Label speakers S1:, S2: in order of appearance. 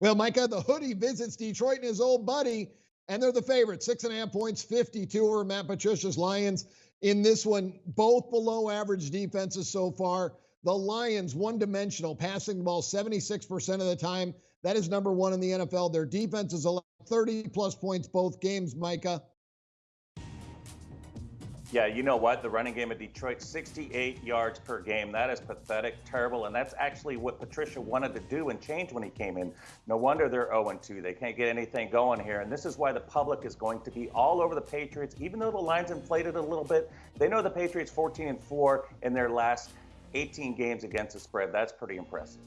S1: Well, Micah, the hoodie visits Detroit and his old buddy, and they're the favorite. Six and a half points, 52 over Matt Patricia's Lions. In this one, both below average defenses so far. The Lions, one dimensional, passing the ball 76% of the time. That is number one in the NFL. Their defense is 30 plus points both games, Micah.
S2: Yeah, you know what? The running game of Detroit, 68 yards per game. That is pathetic, terrible, and that's actually what Patricia wanted to do and change when he came in. No wonder they're 0-2. They can't get anything going here, and this is why the public is going to be all over the Patriots. Even though the line's inflated a little bit, they know the Patriots 14 and 4 in their last 18 games against the spread. That's pretty impressive.